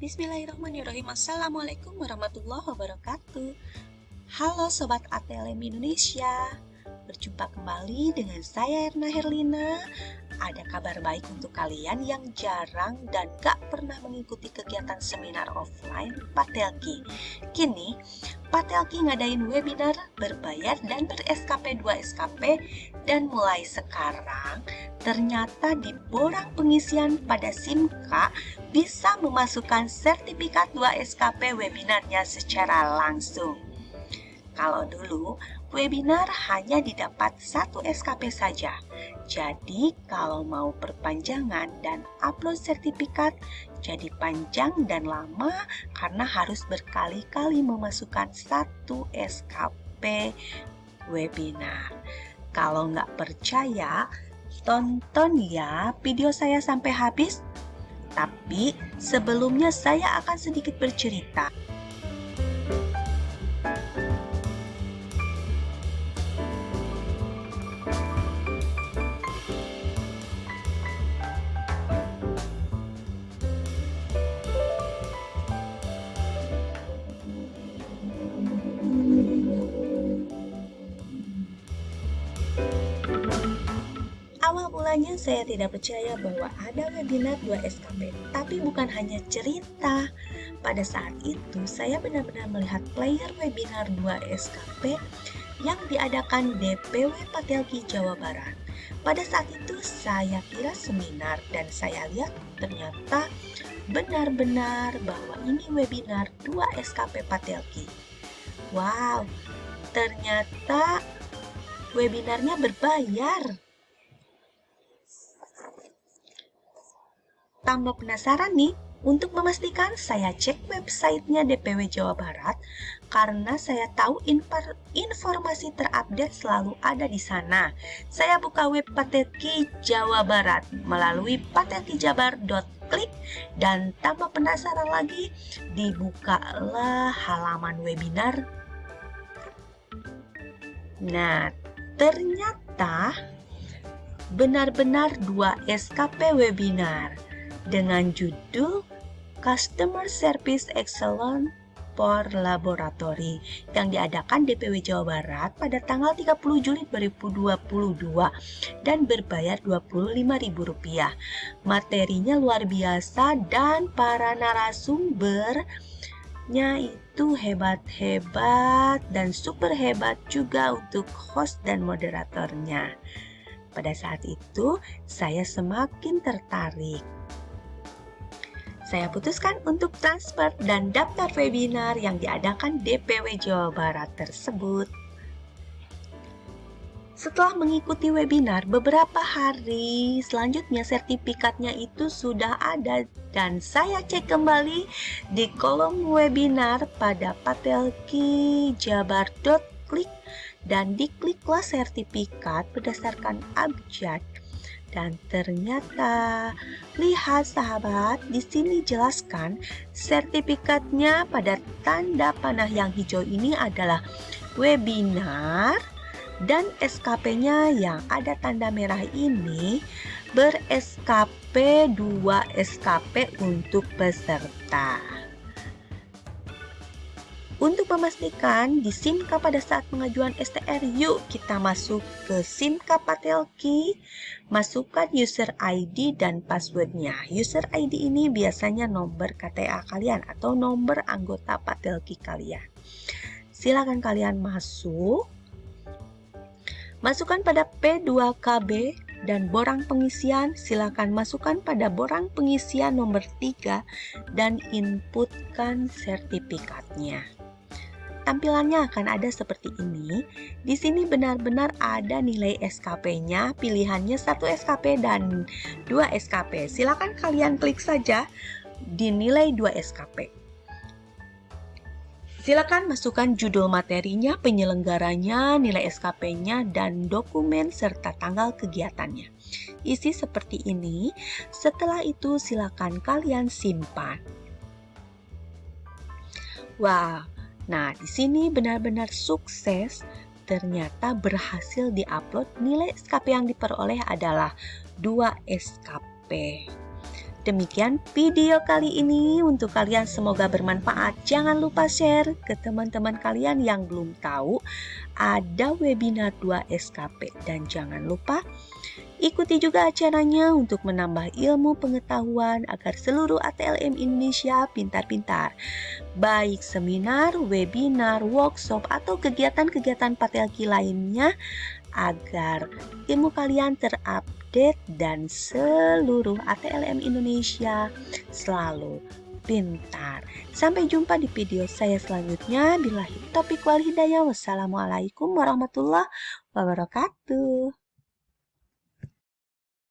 Bismillahirrahmanirrahim. Assalamualaikum warahmatullahi wabarakatuh. Halo Sobat ATLM Indonesia. Berjumpa kembali dengan saya Erna Herlina Ada kabar baik untuk kalian yang jarang dan gak pernah mengikuti kegiatan seminar offline Patelki Kini Patelki ngadain webinar berbayar dan ber-SKP 2 SKP dan mulai sekarang ternyata di borang pengisian pada SIMKA bisa memasukkan sertifikat 2 SKP webinarnya secara langsung. Kalau dulu, webinar hanya didapat satu SKP saja. Jadi, kalau mau perpanjangan dan upload sertifikat, jadi panjang dan lama karena harus berkali-kali memasukkan satu SKP webinar. Kalau nggak percaya, tonton ya video saya sampai habis. Tapi sebelumnya saya akan sedikit bercerita. Mulanya saya tidak percaya bahwa ada webinar 2 SKP, tapi bukan hanya cerita. Pada saat itu, saya benar-benar melihat player webinar 2 SKP yang diadakan DPW Patelki Jawa Barat. Pada saat itu, saya kira seminar dan saya lihat ternyata benar-benar bahwa ini webinar 2 SKP Patelki. Wow, ternyata webinarnya berbayar. Tambah penasaran nih, untuk memastikan saya cek websitenya DPW Jawa Barat karena saya tahu informasi terupdate selalu ada di sana. Saya buka web Patetki Jawa Barat melalui patetkijabar.klik dan tambah penasaran lagi, dibukalah halaman webinar. Nah, ternyata benar-benar dua SKP webinar dengan judul Customer Service Excellence for Laboratory yang diadakan DPW Jawa Barat pada tanggal 30 Juli 2022 dan berbayar Rp25.000. Materinya luar biasa dan para narasumbernya itu hebat-hebat dan super hebat juga untuk host dan moderatornya. Pada saat itu, saya semakin tertarik saya putuskan untuk transfer dan daftar webinar yang diadakan DPW Jawa Barat tersebut. Setelah mengikuti webinar, beberapa hari selanjutnya sertifikatnya itu sudah ada dan saya cek kembali di kolom webinar pada patelkijabar.klik dan dikliklah sertifikat berdasarkan abjad dan ternyata, lihat sahabat, di sini jelaskan sertifikatnya pada tanda panah yang hijau ini adalah webinar dan SKP-nya yang ada tanda merah ini ber-SKP 2 SKP untuk peserta. Untuk memastikan di SIMKA pada saat pengajuan STR, yuk kita masuk ke SIMKA Patelki, masukkan user ID dan passwordnya. User ID ini biasanya nomor KTA kalian atau nomor anggota Patelki kalian. Silakan kalian masuk, masukkan pada P2KB dan borang pengisian silakan masukkan pada borang pengisian nomor 3 dan inputkan sertifikatnya. Tampilannya akan ada seperti ini. Di sini benar-benar ada nilai SKP-nya, pilihannya satu SKP dan dua SKP. Silakan kalian klik saja di nilai 2 SKP. Silakan masukkan judul materinya, penyelenggaranya, nilai SKP-nya, dan dokumen serta tanggal kegiatannya. Isi seperti ini. Setelah itu silakan kalian simpan. Wah, Nah, di sini benar-benar sukses. Ternyata berhasil diupload. Nilai SKP yang diperoleh adalah 2 SKP. Demikian video kali ini. Untuk kalian semoga bermanfaat. Jangan lupa share ke teman-teman kalian yang belum tahu. Ada webinar 2 SKP dan jangan lupa ikuti juga acaranya untuk menambah ilmu pengetahuan agar seluruh ATLM Indonesia pintar-pintar. Baik seminar, webinar, workshop atau kegiatan-kegiatan patelki lainnya agar ilmu kalian terupdate update dan seluruh ATLM Indonesia selalu pintar. Sampai jumpa di video saya selanjutnya. Bila topik wal hidayah. Wassalamualaikum warahmatullahi wabarakatuh.